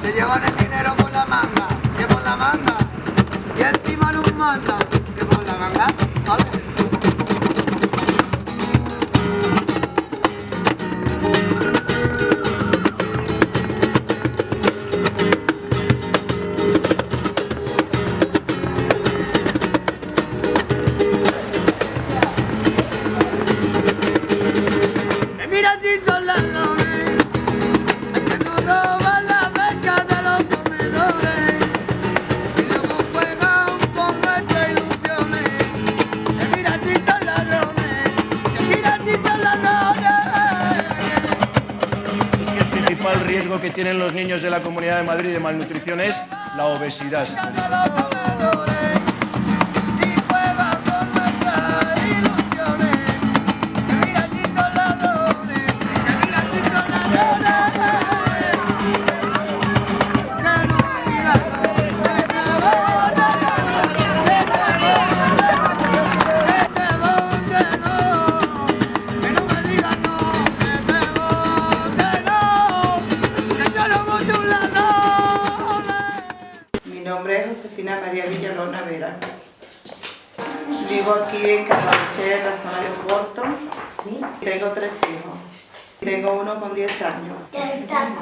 Se llevan el dinero por la manga, que por la manga. Y encima nos mandan, que por la manga. ¿vale? El principal riesgo que tienen los niños de la Comunidad de Madrid de malnutrición es la obesidad.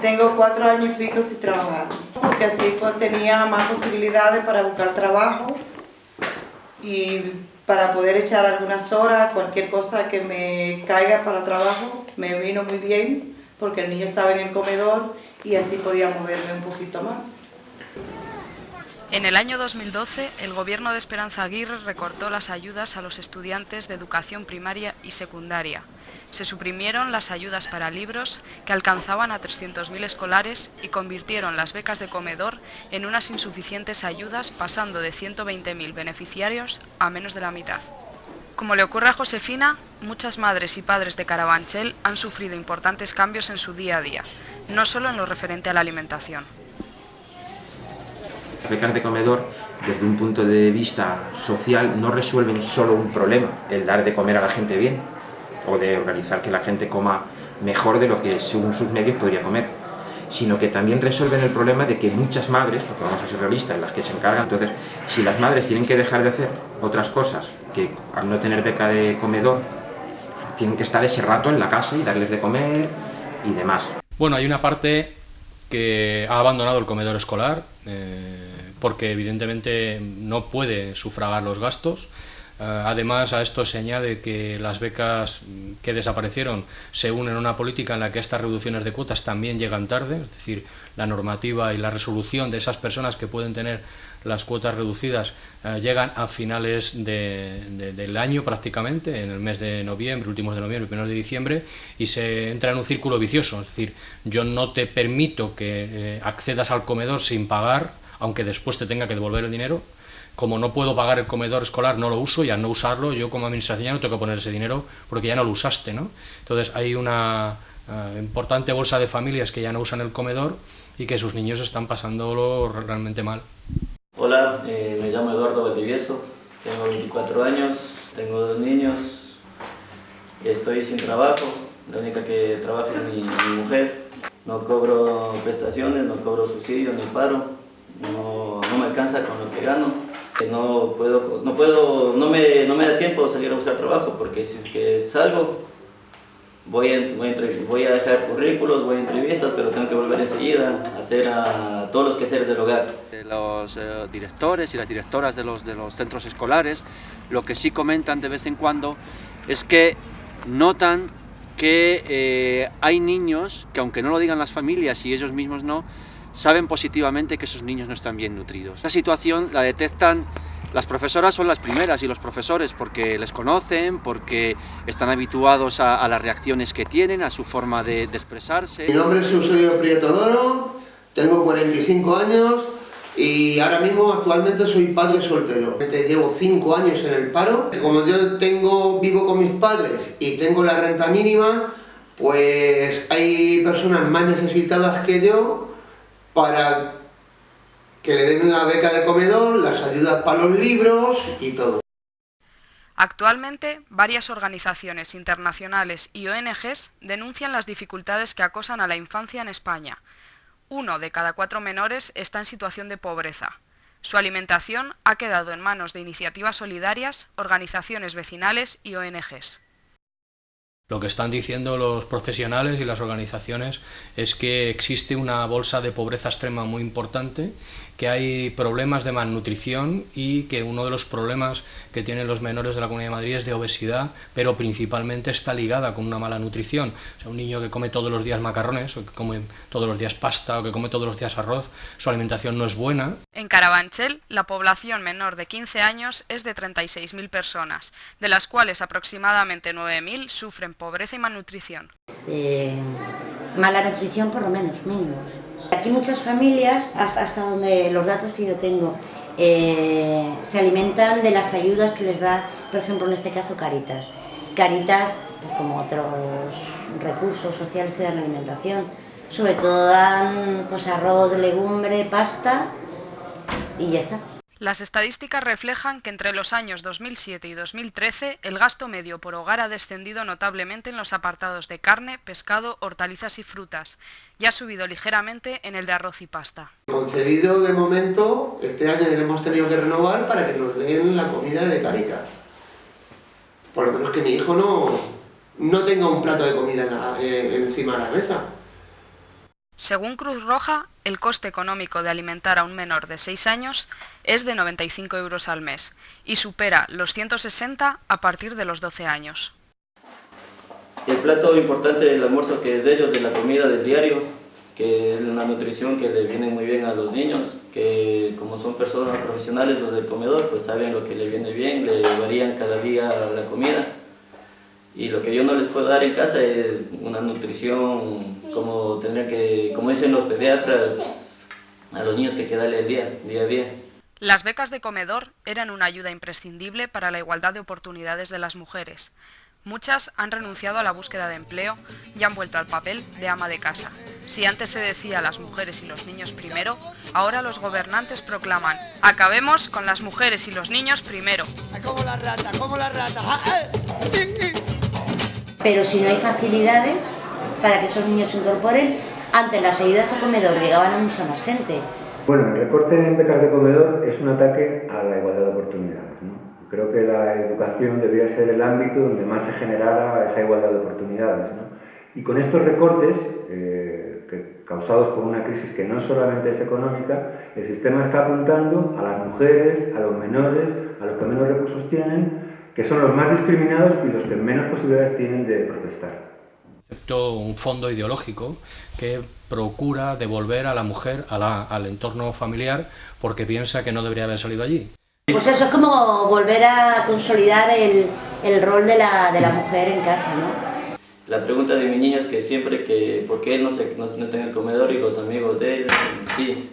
Tengo cuatro años y pico sin trabajar. Porque así pues, tenía más posibilidades para buscar trabajo y para poder echar algunas horas, cualquier cosa que me caiga para trabajo, me vino muy bien porque el niño estaba en el comedor y así podía moverme un poquito más. En el año 2012, el gobierno de Esperanza Aguirre recortó las ayudas a los estudiantes de educación primaria y secundaria. Se suprimieron las ayudas para libros, que alcanzaban a 300.000 escolares, y convirtieron las becas de comedor en unas insuficientes ayudas, pasando de 120.000 beneficiarios a menos de la mitad. Como le ocurre a Josefina, muchas madres y padres de Carabanchel han sufrido importantes cambios en su día a día, no solo en lo referente a la alimentación. Las becas de comedor, desde un punto de vista social, no resuelven solo un problema, el dar de comer a la gente bien, o de organizar que la gente coma mejor de lo que según sus medios podría comer, sino que también resuelven el problema de que muchas madres, porque vamos a ser realistas, las que se encargan, entonces, si las madres tienen que dejar de hacer otras cosas, que al no tener beca de comedor, tienen que estar ese rato en la casa y darles de comer y demás. Bueno, hay una parte que ha abandonado el comedor escolar eh, porque evidentemente no puede sufragar los gastos. Eh, además, a esto se añade que las becas que desaparecieron se unen a una política en la que estas reducciones de cuotas también llegan tarde, es decir, la normativa y la resolución de esas personas que pueden tener las cuotas reducidas eh, llegan a finales de- de- del año prácticamente, en el mes de noviembre, últimos de noviembre, primeros de diciembre, y se entra en un círculo vicioso, es decir, yo no te permito que eh, accedas al comedor sin pagar, aunque después te tenga que devolver el dinero, como no puedo pagar el comedor escolar, no lo uso y al no usarlo, yo como administración ya no tengo que poner ese dinero porque ya no lo usaste, ¿no? Entonces hay una eh, importante bolsa de familias que ya no usan el comedor y que sus niños están pasándolo realmente mal. Hola, eh, me llamo Eduardo Valdivieso, tengo 24 años, tengo dos niños, estoy sin trabajo, la única que trabaja es mi, mujer, no cobro prestaciones, no cobro subsidios ni paro, no, no me alcanza con lo que gano, no puedo, no puedo, no me, no me da tiempo salir a buscar trabajo porque si es que salgo voy a, voy, a, dejar currículos, voy a entrevistas, pero tengo que volver enseguida a hacer a todos los quehaceres del hogar. los eh, directores y las directoras de los, de los centros escolares, lo que sí comentan de vez en cuando es que notan que eh, hay niños que aunque no lo digan las familias y ellos mismos no, saben positivamente que esos niños no están bien nutridos. Esta situación la detectan las profesoras son las primeras y los profesores porque les conocen, porque están habituados a, a las reacciones que tienen, a su forma de, de expresarse. Mi nombre es Eusebio Prieto Doro, tengo 45 años y ahora mismo actualmente soy padre soltero. Llevo 5 años en el paro. Como yo tengo, vivo con mis padres y tengo la renta mínima, pues hay personas más necesitadas que yo para que le den una beca de comedor, las ayudas para los libros y todo. Actualmente, varias organizaciones internacionales y ONGs denuncian las dificultades que acosan a la infancia en España. Uno de cada cuatro menores está en situación de pobreza. Su alimentación ha quedado en manos de iniciativas solidarias, organizaciones vecinales y ONGs. Lo que están diciendo los profesionales y las organizaciones es que existe una bolsa de pobreza extrema muy importante, que hay problemas de malnutrición y que uno de los problemas que tienen los menores de la Comunidad de Madrid es de obesidad, pero principalmente está ligada con una mala nutrición. O sea, un niño que come todos los días macarrones, o que come todos los días pasta, o que come todos los días arroz, su alimentación no es buena. En Carabanchel, la población menor de 15 años es de 36.000 personas, de las cuales aproximadamente 9.000 sufren pobreza y malnutrición. Eh, mala nutrición por lo menos, mínimo. Aquí muchas familias, hasta, donde los datos que yo tengo, eh, se alimentan de las ayudas que les da, por ejemplo, en este caso Caritas. Caritas, pues, como otros recursos sociales que dan alimentación, sobre todo dan pues, arroz, legumbre, pasta y ya está. Las estadísticas reflejan que entre los años 2007 y 2013 el gasto medio por hogar ha descendido notablemente en los apartados de carne, pescado, hortalizas y frutas y ha subido ligeramente en el de arroz y pasta. Concedido de momento, este año hemos tenido que renovar para que nos den la comida de Caritas. Por lo menos que mi hijo no, no tenga un plato de comida eh, encima de la mesa. Según Cruz Roja, el coste económico de alimentar a un menor de 6 años es de 95 euros al mes y supera los 160 a partir de los 12 años. El plato importante del almuerzo que es de ellos, de la comida del diario, que es una nutrición que le viene muy bien a los niños, que como son personas profesionales los del comedor, pues saben lo que le viene bien, le varían cada día la comida. Y lo que yo no les puedo dar en casa es una nutrición como tendría que, como dicen los pediatras, a los niños que hay que darle el día, día a día. Las becas de comedor eran una ayuda imprescindible para la igualdad de oportunidades de las mujeres. Muchas han renunciado a la búsqueda de empleo y han vuelto al papel de ama de casa. Si antes se decía las mujeres y los niños primero, ahora los gobernantes proclaman acabemos con las mujeres y los niños primero. Como la rata, como la rata. Pero si no hay facilidades, para que esos niños se incorporen, antes las ayudas a comedor llegaban a mucha más gente. Bueno, el recorte en becas de comedor es un ataque a la igualdad de oportunidades. ¿no? Creo que la educación debería ser el ámbito donde más se generara esa igualdad de oportunidades. ¿no? Y con estos recortes, eh, que, causados por una crisis que no solamente es económica, el sistema está apuntando a las mujeres, a los menores, a los que menos recursos tienen, que son los más discriminados y los que menos posibilidades tienen de protestar un fondo ideológico que procura devolver a la mujer al entorno familiar porque piensa que no debería haber salido allí. Pues eso es como volver a consolidar el, el rol de la, de la, mujer en casa, ¿no? La pregunta de mi niña es que siempre que por qué él no, se, no, está en el comedor y los amigos de él, sí,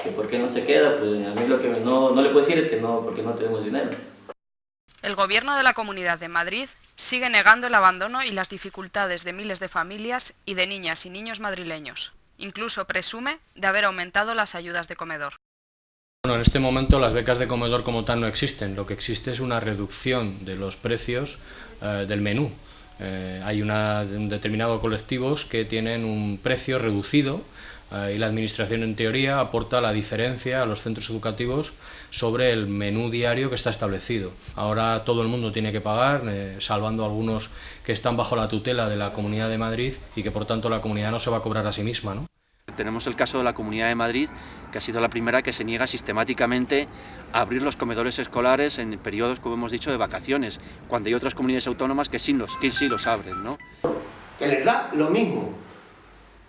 que por qué no se queda, pues a mí lo que no, no le puedo decir es que no, porque no tenemos dinero. El gobierno de la Comunidad de Madrid sigue negando el abandono y las dificultades de miles de familias y de niñas y niños madrileños. Incluso presume de haber aumentado las ayudas de comedor. Bueno, en este momento las becas de comedor como tal no existen. Lo que existe es una reducción de los precios eh, del menú. Eh, hay un determinado colectivos que tienen un precio reducido y la Administración en teoría aporta la diferencia a los centros educativos sobre el menú diario que está establecido. Ahora todo el mundo tiene que pagar, eh, salvando algunos que están bajo la tutela de la Comunidad de Madrid y que por tanto la comunidad no se va a cobrar a sí misma. ¿no? Tenemos el caso de la Comunidad de Madrid, que ha sido la primera que se niega sistemáticamente a abrir los comedores escolares en periodos, como hemos dicho, de vacaciones, cuando hay otras comunidades autónomas que sí los, que sí los abren. ¿no? Que les da lo mismo,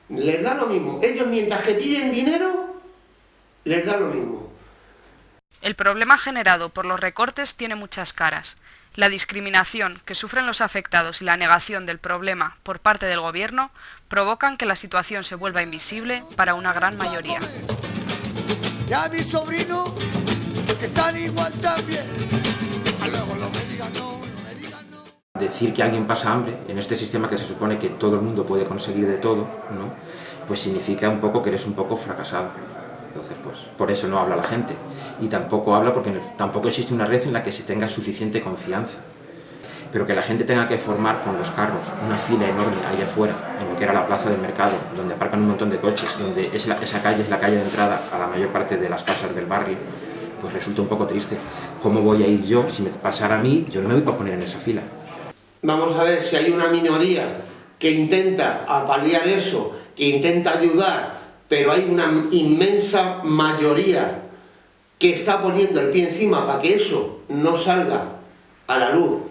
les da lo mismo. Ellos mientras que piden dinero, les da lo mismo. El problema generado por los recortes tiene muchas caras. La discriminación que sufren los afectados y la negación del problema por parte del gobierno provocan que la situación se vuelva invisible para una gran mayoría. Decir que alguien pasa hambre en este sistema que se supone que todo el mundo puede conseguir de todo, ¿no? pues significa un poco que eres un poco fracasado. Entonces, pues, por eso no habla la gente. Y tampoco habla porque tampoco existe una red en la que se tenga suficiente confianza. Pero que la gente tenga que formar con los carros una fila enorme ahí afuera, en lo que era la plaza del mercado, donde aparcan un montón de coches, donde esa calle es la calle de entrada a la mayor parte de las casas del barrio, pues resulta un poco triste. ¿Cómo voy a ir yo? Si me pasara a mí, yo no me voy a poner en esa fila. Vamos a ver si hay una minoría que intenta apalear eso, que intenta ayudar, pero hay una inmensa mayoría que está poniendo el pie encima para que eso no salga a la luz,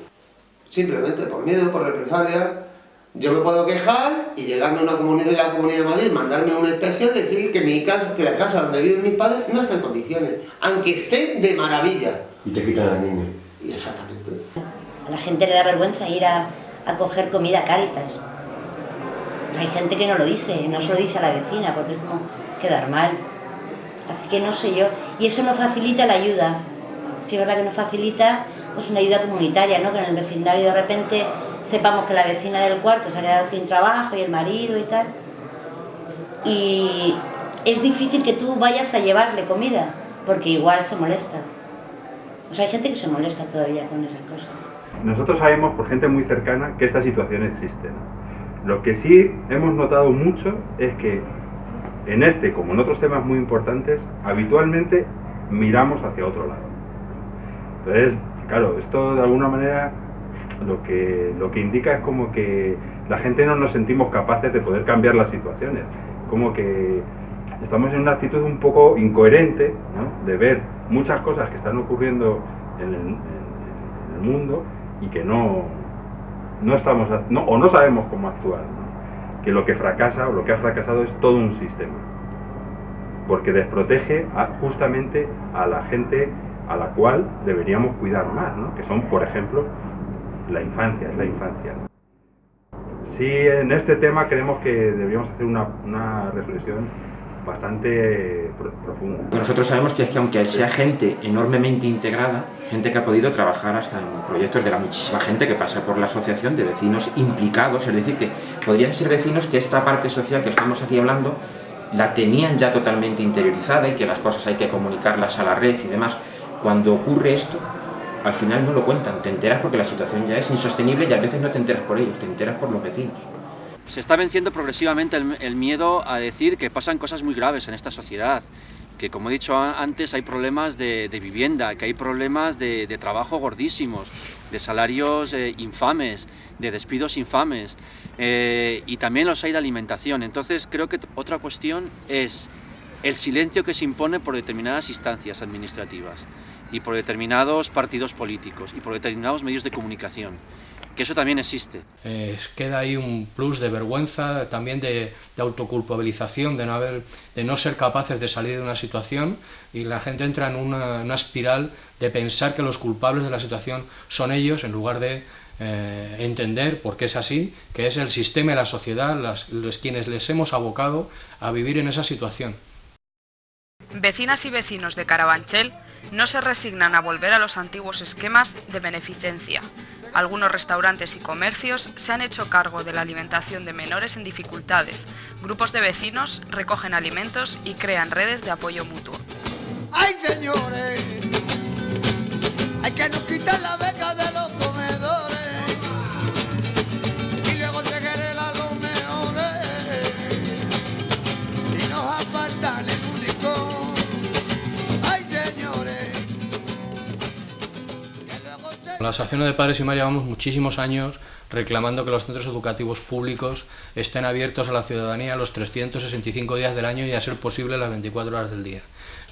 simplemente por miedo, por represalia, yo me puedo quejar y llegando a una comunidad, la Comunidad de Madrid, mandarme una inspección y decir que, mi casa, que la casa donde viven mis padres no está en condiciones, aunque esté de maravilla. Y te quitan al niño. Y exactamente. La gente le da vergüenza ir a, coger comida a Cáritas. Hay gente que no lo dice, no se lo dice a la vecina, porque es como quedar mal. Así que no sé yo. Y eso no facilita la ayuda. Sí es verdad que no facilita pues una ayuda comunitaria, ¿no? Que en el vecindario de repente sepamos que la vecina del cuarto se ha quedado sin trabajo y el marido y tal. Y es difícil que tú vayas a llevarle comida, porque igual se molesta. O sea, hay gente que se molesta todavía con esas cosas. Nosotros sabemos por gente muy cercana que esta situación existe. Lo que sí hemos notado mucho es que en este, como en otros temas muy importantes, habitualmente miramos hacia otro lado. Entonces, claro, esto de alguna manera lo que, lo que indica es como que la gente no nos sentimos capaces de poder cambiar las situaciones. Como que estamos en una actitud un poco incoherente de ver muchas cosas que están ocurriendo en el, mundo y que no, no estamos o no sabemos cómo actuar. Que lo que fracasa o lo que ha fracasado es todo un sistema. Porque desprotege justamente a la gente a la cual deberíamos cuidar más, que son, por ejemplo, la infancia, es la infancia. Sí, en este tema creemos que deberíamos hacer una, una reflexión bastante profunda. Nosotros sabemos que es que aunque sea gente enormemente integrada, gente que ha podido trabajar hasta en proyectos de la muchísima gente que pasa por la asociación de vecinos implicados, es decir, que podrían ser vecinos que esta parte social que estamos aquí hablando la tenían ya totalmente interiorizada y que las cosas hay que comunicarlas a la red y demás. Cuando ocurre esto, al final no lo cuentan, te enteras porque la situación ya es insostenible y a veces no te enteras por ellos, te enteras por los vecinos. Se está venciendo progresivamente el, miedo a decir que pasan cosas muy graves en esta sociedad, que como he dicho antes hay problemas de, vivienda, que hay problemas de, trabajo gordísimos, de salarios eh, infames, de despidos infames, eh, y también los hay de alimentación. Entonces creo que otra cuestión es el silencio que se impone por determinadas instancias administrativas y por determinados partidos políticos y por determinados medios de comunicación, que eso también existe. queda ahí un plus de vergüenza, también de, autoculpabilización, de no, haber, de no ser capaces de salir de una situación y la gente entra en una, espiral de pensar que los culpables de la situación son ellos en lugar de eh, entender por qué es así, que es el sistema y la sociedad los quienes les hemos abocado a vivir en esa situación. Vecinas y vecinos de Carabanchel no se resignan a volver a los antiguos esquemas de beneficencia. Algunos restaurantes y comercios se han hecho cargo de la alimentación de menores en dificultades. Grupos de vecinos recogen alimentos y crean redes de apoyo mutuo. ¡Ay, señores! Hay que nos quitar la beca de los La Asociación de Padres y Madres llevamos muchísimos años reclamando que los centros educativos públicos estén abiertos a la ciudadanía los 365 días del año y a ser posible las 24 horas del día.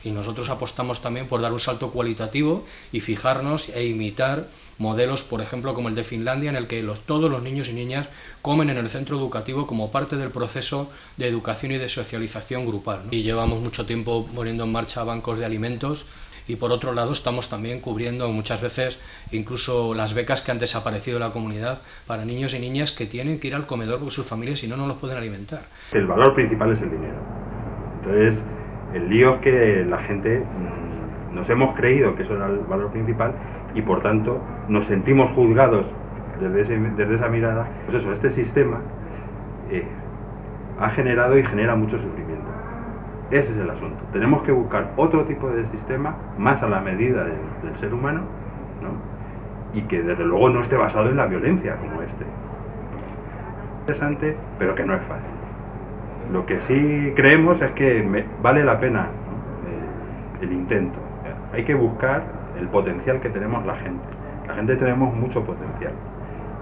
Y nosotros apostamos también por dar un salto cualitativo y fijarnos e imitar modelos, por ejemplo, como el de Finlandia, en el que todos los niños y niñas comen en el centro educativo como parte del proceso de educación y de socialización grupal. Y llevamos mucho tiempo poniendo en marcha bancos de alimentos y por otro lado estamos también cubriendo muchas veces incluso las becas que han desaparecido de la comunidad para niños y niñas que tienen que ir al comedor porque sus familias si no no los pueden alimentar. El valor principal es el dinero. Entonces, el lío es que la gente mm, nos hemos creído que eso era el valor principal y por tanto nos sentimos juzgados desde, desde esa mirada. Pues eso, este sistema eh, ha generado y genera mucho sufrimiento. Ese es el asunto. Tenemos que buscar otro tipo de sistema más a la medida del, ser humano ¿no? y que desde luego no esté basado en la violencia como este. Interesante, pero que no es fácil. Lo que sí creemos es que vale la pena ¿no? el, intento. Hay que buscar el potencial que tenemos la gente. La gente tenemos mucho potencial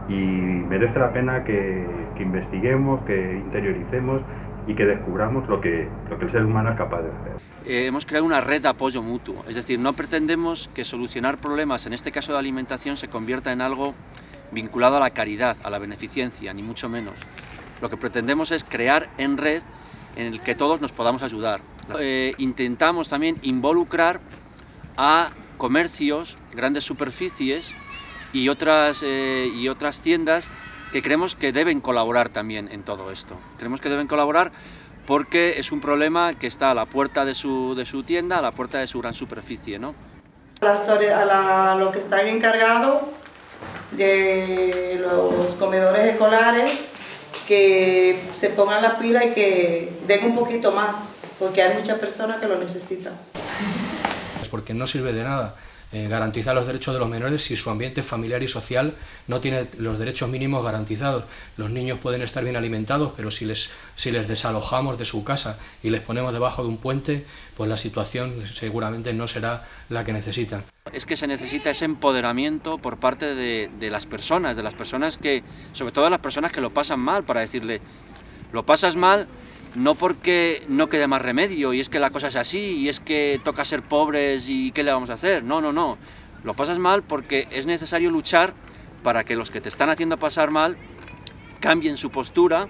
y merece la pena que investiguemos, que interioricemos y que descubramos lo que, lo que el ser humano es capaz de hacer. Eh, hemos creado una red de apoyo mutuo, es decir, no pretendemos que solucionar problemas, en este caso de alimentación, se convierta en algo vinculado a la caridad, a la beneficencia, ni mucho menos. Lo que pretendemos es crear en red en el que todos nos podamos ayudar. Eh, intentamos también involucrar a comercios, grandes superficies y otras, eh, y otras tiendas que creemos que deben colaborar también en todo esto. Creemos que deben colaborar porque es un problema que está a la puerta de su, de su tienda, a la puerta de su gran superficie. ¿no? La historia, a la, lo que están encargados de los comedores escolares, que se pongan la pila y que den un poquito más, porque hay muchas personas que lo necesitan. Porque no sirve de nada eh, garantizar los derechos de los menores si su ambiente familiar y social no tiene los derechos mínimos garantizados. Los niños pueden estar bien alimentados, pero si les, si les desalojamos de su casa y les ponemos debajo de un puente, pues la situación seguramente no será la que necesitan. Es que se necesita ese empoderamiento por parte de, de las personas, de las personas que, sobre todo las personas que lo pasan mal, para decirle, lo pasas mal, no porque no quede más remedio y es que la cosa es así y es que toca ser pobres y qué le vamos a hacer. No, no, no. Lo pasas mal porque es necesario luchar para que los que te están haciendo pasar mal cambien su postura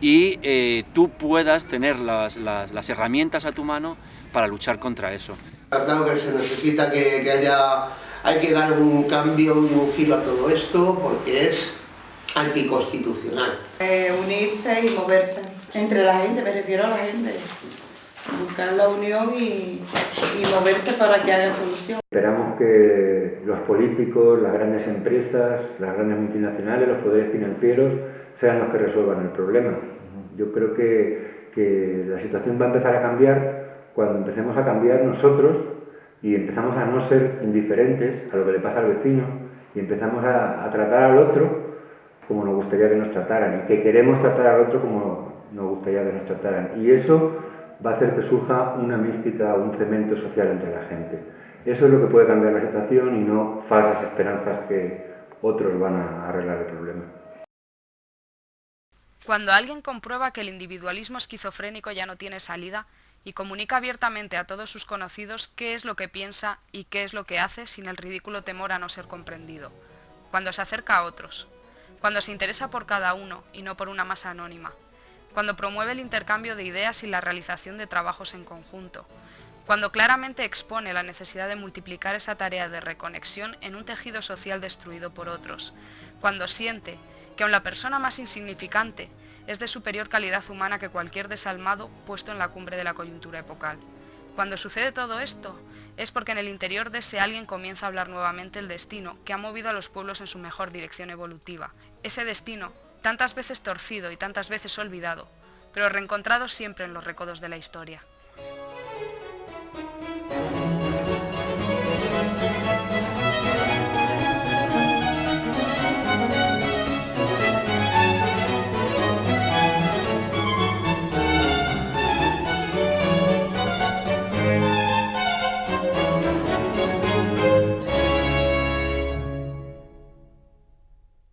y eh, tú puedas tener las, las, las, herramientas a tu mano para luchar contra eso. Claro que se necesita que, que haya, hay que dar un cambio y un giro a todo esto porque es anticonstitucional. Eh, unirse y moverse entre la gente, me refiero a la gente. Buscar la unión y, y moverse para que haya solución. Esperamos que los políticos, las grandes empresas, las grandes multinacionales, los poderes financieros sean los que resuelvan el problema. Yo creo que, que la situación va a empezar a cambiar cuando empecemos a cambiar nosotros y empezamos a no ser indiferentes a lo que le pasa al vecino y empezamos a, a tratar al otro como nos gustaría que nos trataran y que queremos tratar al otro como nos gustaría que nos trataran. Y eso va a hacer que surja una mística, un cemento social entre la gente. Eso es lo que puede cambiar la situación y no falsas esperanzas que otros van a arreglar el problema. Cuando alguien comprueba que el individualismo esquizofrénico ya no tiene salida y comunica abiertamente a todos sus conocidos qué es lo que piensa y qué es lo que hace sin el ridículo temor a no ser comprendido. Cuando se acerca a otros, cuando se interesa por cada uno y no por una masa anónima, cuando promueve el intercambio de ideas y la realización de trabajos en conjunto, cuando claramente expone la necesidad de multiplicar esa tarea de reconexión en un tejido social destruido por otros, cuando siente que aun la persona más insignificante es de superior calidad humana que cualquier desalmado puesto en la cumbre de la coyuntura epocal. Cuando sucede todo esto, es porque en el interior de ese alguien comienza a hablar nuevamente el destino que ha movido a los pueblos en su mejor dirección evolutiva. Ese destino, tantas veces torcido y tantas veces olvidado, pero reencontrado siempre en los recodos de la historia.